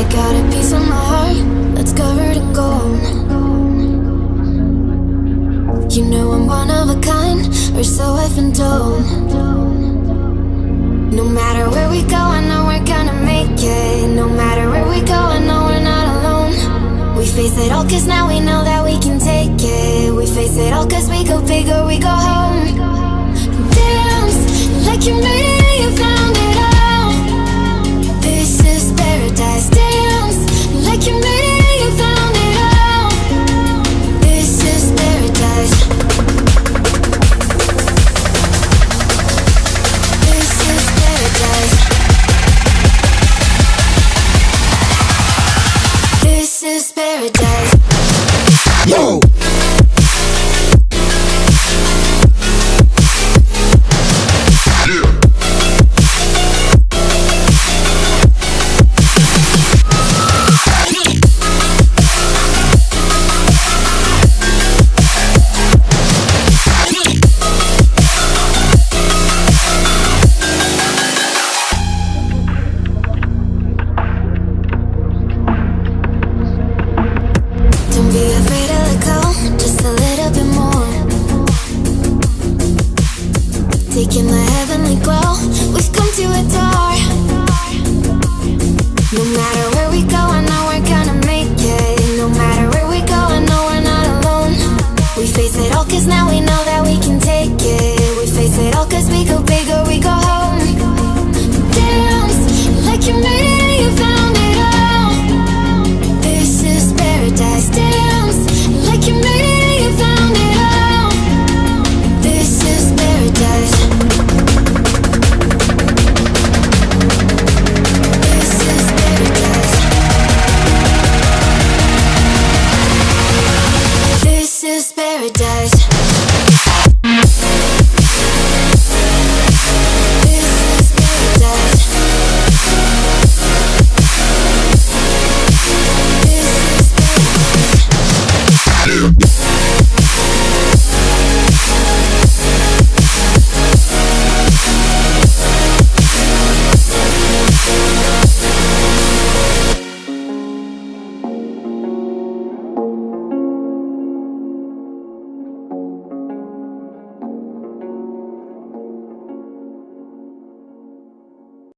I got a piece of my heart that's covered in gold. You know I'm one of a kind, or so I've been told. No matter where we go, I know we're gonna make it. No matter where we go, I know we're not alone. We face it all, cause now we know that we can take it. We face it all, cause we go big or we go home. Yo! It all, cause now we know that we can take it. We face it all, cause we go big or we go home.